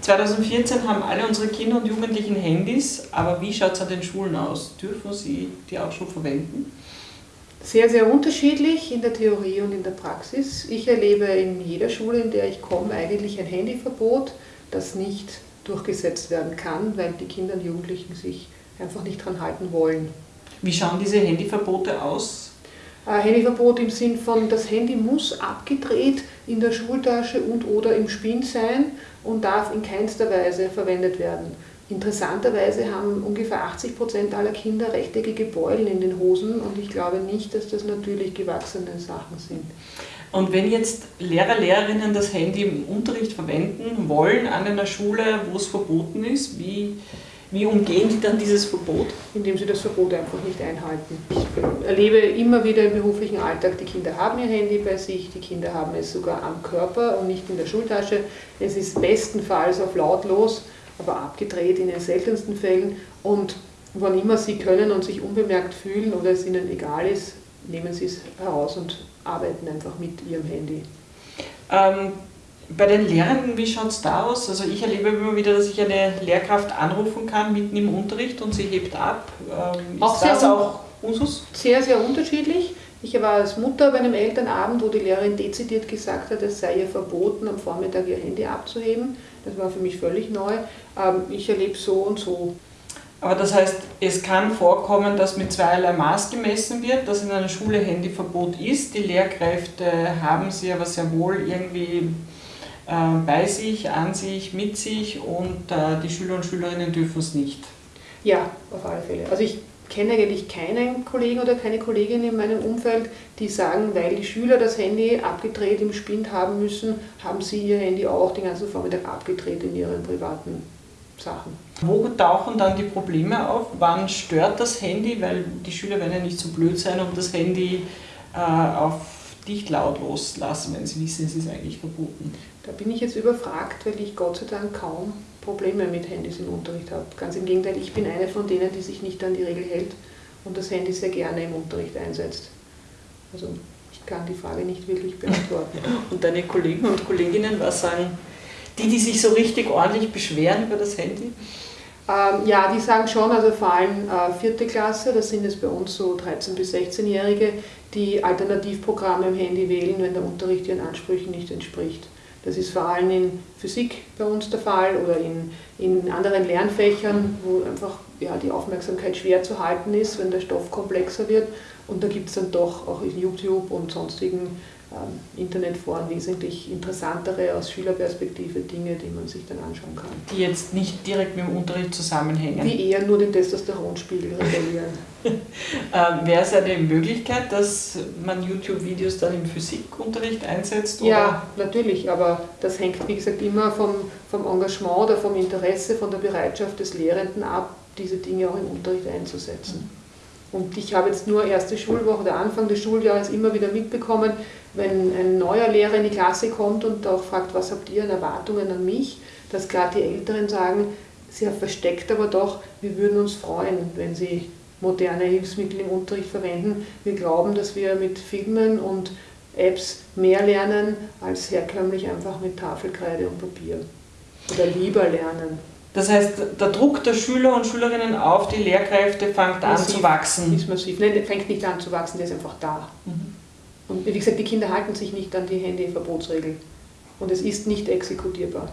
2014 haben alle unsere Kinder und Jugendlichen Handys, aber wie schaut es an den Schulen aus? Dürfen sie die auch schon verwenden? Sehr, sehr unterschiedlich in der Theorie und in der Praxis. Ich erlebe in jeder Schule, in der ich komme, eigentlich ein Handyverbot, das nicht durchgesetzt werden kann, weil die Kinder und Jugendlichen sich einfach nicht dran halten wollen. Wie schauen diese Handyverbote aus? Äh, Handyverbot im Sinn von, das Handy muss abgedreht in der Schultasche und oder im Spind sein und darf in keinster Weise verwendet werden. Interessanterweise haben ungefähr 80 Prozent aller Kinder rechteckige Beulen in den Hosen und ich glaube nicht, dass das natürlich gewachsene Sachen sind. Und wenn jetzt Lehrer, Lehrerinnen das Handy im Unterricht verwenden wollen an einer Schule, wo es verboten ist, wie, wie umgehen die dann dieses Verbot? Indem sie das Verbot einfach nicht einhalten. Ich erlebe immer wieder im beruflichen Alltag, die Kinder haben ihr Handy bei sich, die Kinder haben es sogar am Körper und nicht in der Schultasche. Es ist bestenfalls auf lautlos aber abgedreht in den seltensten Fällen. Und wann immer Sie können und sich unbemerkt fühlen oder es Ihnen egal ist, nehmen Sie es heraus und arbeiten einfach mit Ihrem Handy. Ähm, bei den Lehrenden, wie schaut es da aus? Also ich erlebe immer wieder, dass ich eine Lehrkraft anrufen kann mitten im Unterricht und sie hebt ab. Ähm, auch ist das auch Usus? Sehr, sehr unterschiedlich. Ich war als Mutter bei einem Elternabend, wo die Lehrerin dezidiert gesagt hat, es sei ihr verboten, am Vormittag ihr Handy abzuheben. Das war für mich völlig neu. Ähm, ich erlebe so und so. Aber das heißt, es kann vorkommen, dass mit zweierlei Maß gemessen wird, dass in einer Schule Handyverbot ist. Die Lehrkräfte haben sie aber sehr wohl irgendwie bei sich, an sich, mit sich und äh, die Schüler und Schülerinnen dürfen es nicht. Ja, auf alle Fälle. Also ich kenne eigentlich keinen Kollegen oder keine Kollegin in meinem Umfeld, die sagen, weil die Schüler das Handy abgedreht im Spind haben müssen, haben sie ihr Handy auch den ganzen Vormittag abgedreht in ihren privaten Sachen. Wo tauchen dann die Probleme auf? Wann stört das Handy? Weil die Schüler werden ja nicht so blöd sein, um das Handy äh, auf dicht laut loslassen, wenn sie wissen, es ist eigentlich verboten. Da bin ich jetzt überfragt, weil ich Gott sei Dank kaum Probleme mit Handys im Unterricht habe. Ganz im Gegenteil, ich bin eine von denen, die sich nicht an die Regel hält und das Handy sehr gerne im Unterricht einsetzt. Also ich kann die Frage nicht wirklich beantworten. und deine Kollegen und Kolleginnen, was sagen die, die sich so richtig ordentlich beschweren über das Handy? Ähm, ja, die sagen schon, also vor allem äh, vierte Klasse, das sind es bei uns so 13- bis 16-Jährige, die Alternativprogramme im Handy wählen, wenn der Unterricht ihren Ansprüchen nicht entspricht. Das ist vor allem in Physik bei uns der Fall oder in, in anderen Lernfächern, wo einfach ja, die Aufmerksamkeit schwer zu halten ist, wenn der Stoff komplexer wird. Und da gibt es dann doch auch in YouTube und sonstigen Internetforen wesentlich interessantere aus Schülerperspektive Dinge, die man sich dann anschauen kann. Die jetzt nicht direkt mit dem Unterricht zusammenhängen. Die eher nur den Testosteronspiegel regulieren. ähm, Wäre es eine Möglichkeit, dass man YouTube-Videos dann im Physikunterricht einsetzt? Oder? Ja, natürlich, aber das hängt, wie gesagt, immer vom, vom Engagement oder vom Interesse, von der Bereitschaft des Lehrenden ab, diese Dinge auch im Unterricht einzusetzen. Und ich habe jetzt nur erste Schulwoche, der Anfang des Schuljahres immer wieder mitbekommen, wenn ein neuer Lehrer in die Klasse kommt und auch fragt, was habt ihr an Erwartungen an mich, dass gerade die Älteren sagen, sehr versteckt aber doch, wir würden uns freuen, wenn sie moderne Hilfsmittel im Unterricht verwenden. Wir glauben, dass wir mit Filmen und Apps mehr lernen als herkömmlich einfach mit Tafelkreide und Papier. Oder lieber lernen. Das heißt, der Druck der Schüler und Schülerinnen auf die Lehrkräfte fängt massiv, an zu wachsen. Ist massiv. Nein, der fängt nicht an zu wachsen, der ist einfach da. Mhm. Und wie gesagt, die Kinder halten sich nicht an die Handyverbotsregel. Und es ist nicht exekutierbar.